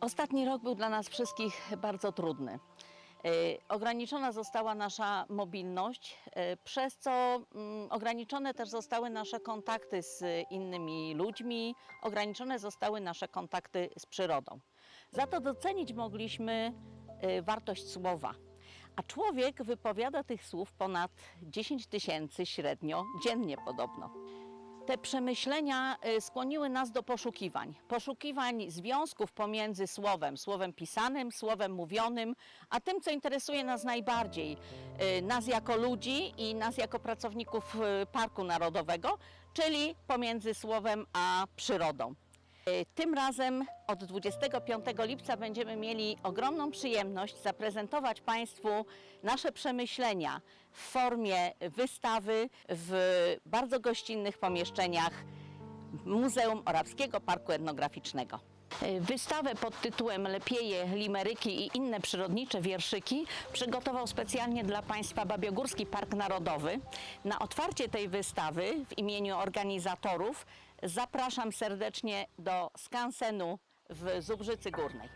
Ostatni rok był dla nas wszystkich bardzo trudny. Y, Ograniczona została nasza mobilność, y, przez co mm, ograniczone też zostały nasze kontakty z innymi ludźmi, ograniczone zostały nasze kontakty z przyrodą. Za to docenić mogliśmy y, wartość słowa. A człowiek wypowiada tych słów ponad 10 tysięcy średnio dziennie podobno. Te przemyślenia y, skłoniły nas do poszukiwań. Poszukiwań związków pomiędzy słowem, słowem pisanym, słowem mówionym, a tym, co interesuje nas najbardziej, y, nas jako ludzi i nas jako pracowników y, Parku Narodowego, czyli pomiędzy słowem a przyrodą. Y, Tym razem od 25 lipca będziemy mieli ogromną przyjemność zaprezentować Państwu nasze przemyślenia w formie wystawy w bardzo gościnnych pomieszczeniach Muzeum Orawskiego Parku Etnograficznego. Y, Wystawę pod tytułem Lepieje, limeryki i inne przyrodnicze wierszyki przygotował specjalnie dla Państwa Babiogórski Park Narodowy. Na otwarcie tej wystawy w imieniu organizatorów zapraszam serdecznie do skansenu w Zubrzycy Górnej.